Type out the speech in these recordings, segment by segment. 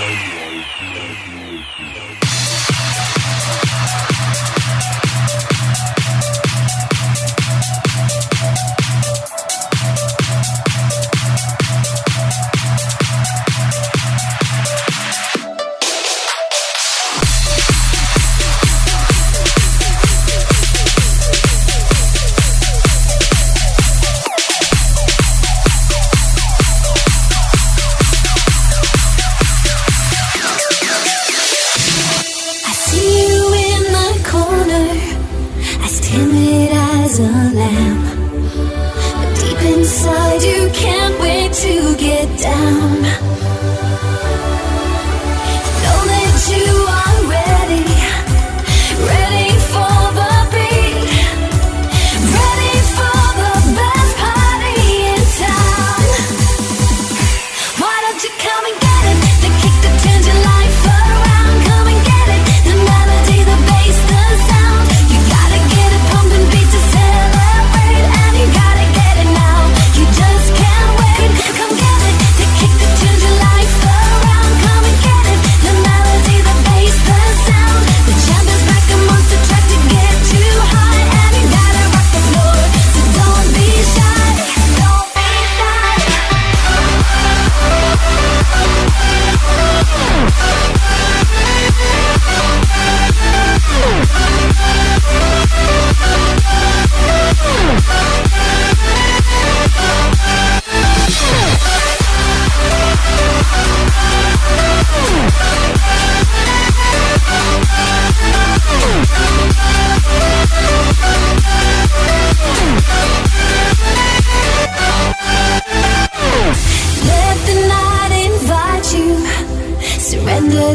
Thank you. is a lamb But deep inside you can't wait to get down.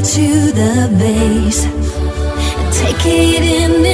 to the base take it in.